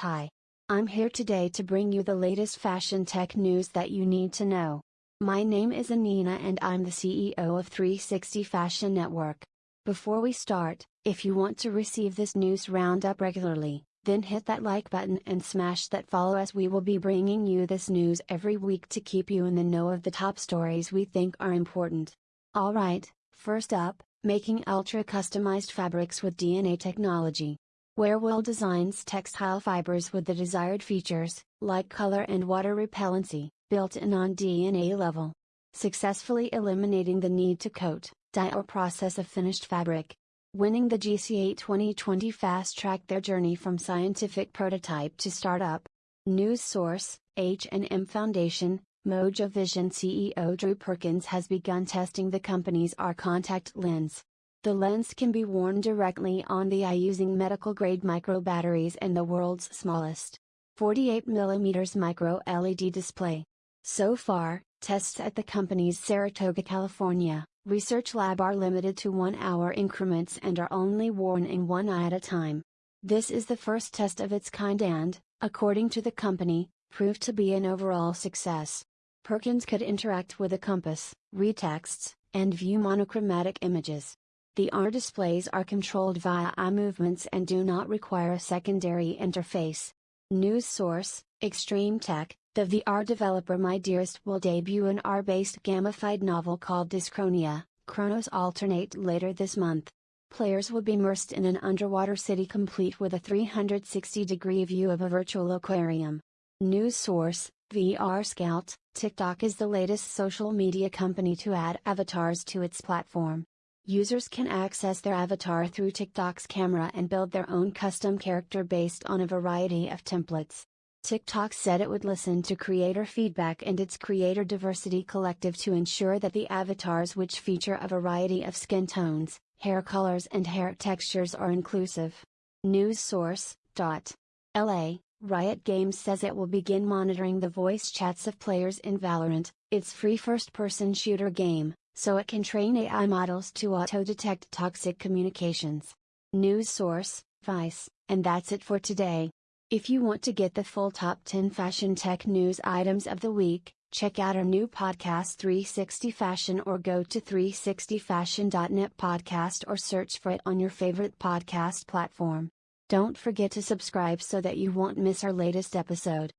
Hi. I'm here today to bring you the latest fashion tech news that you need to know. My name is Anina and I'm the CEO of 360 Fashion Network. Before we start, if you want to receive this news roundup regularly, then hit that like button and smash that follow as we will be bringing you this news every week to keep you in the know of the top stories we think are important. Alright, first up, making ultra customized fabrics with DNA technology. Werewool designs textile fibers with the desired features, like color and water repellency, built in on DNA level. Successfully eliminating the need to coat, dye or process a finished fabric. Winning the GCA 2020 fast tracked their journey from scientific prototype to startup. News source, H&M Foundation, Mojo Vision CEO Drew Perkins has begun testing the company's AR contact lens. The lens can be worn directly on the eye using medical grade micro batteries and the world's smallest 48mm micro LED display. So far, tests at the company's Saratoga, California, research lab are limited to one hour increments and are only worn in one eye at a time. This is the first test of its kind and, according to the company, proved to be an overall success. Perkins could interact with a compass, read texts, and view monochromatic images. The AR displays are controlled via eye movements and do not require a secondary interface. News source, ExtremeTech, the VR developer My Dearest will debut an R-based gamified novel called Dyschronia, Chronos Alternate later this month. Players will be immersed in an underwater city complete with a 360 degree view of a virtual aquarium. News source, VR Scout, TikTok is the latest social media company to add avatars to its platform. Users can access their avatar through TikTok's camera and build their own custom character based on a variety of templates. TikTok said it would listen to creator feedback and its Creator Diversity Collective to ensure that the avatars, which feature a variety of skin tones, hair colors, and hair textures, are inclusive. News source. Dot. LA Riot Games says it will begin monitoring the voice chats of players in Valorant, its free first person shooter game, so it can train AI models to auto detect toxic communications. News source Vice, and that's it for today. If you want to get the full top 10 fashion tech news items of the week, check out our new podcast 360 Fashion or go to 360fashion.net podcast or search for it on your favorite podcast platform. Don't forget to subscribe so that you won't miss our latest episode.